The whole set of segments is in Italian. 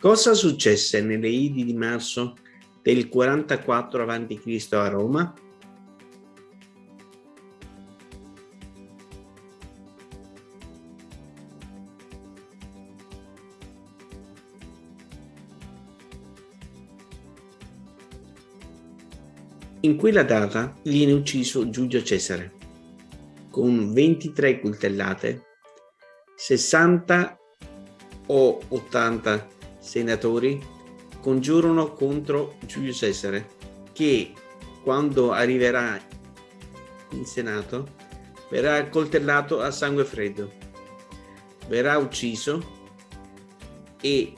Cosa successe nelle Idi di marzo del 44 a.C. a Roma? In quella data viene ucciso Giulio Cesare con 23 coltellate, 60 o 80 senatori congiurano contro Giulio Cesare che quando arriverà in Senato verrà accoltellato a sangue freddo, verrà ucciso e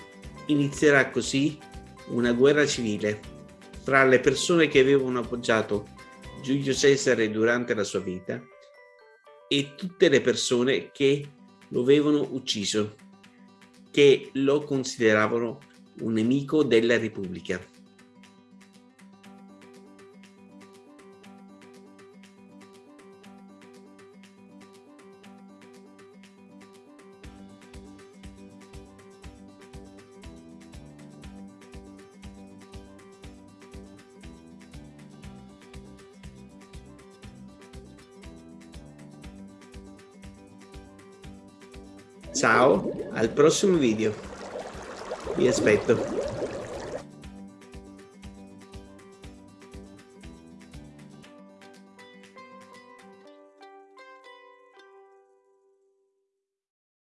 inizierà così una guerra civile tra le persone che avevano appoggiato Giulio Cesare durante la sua vita e tutte le persone che lo avevano ucciso, che lo consideravano un nemico della Repubblica. Ciao, al prossimo video. Vi aspetto.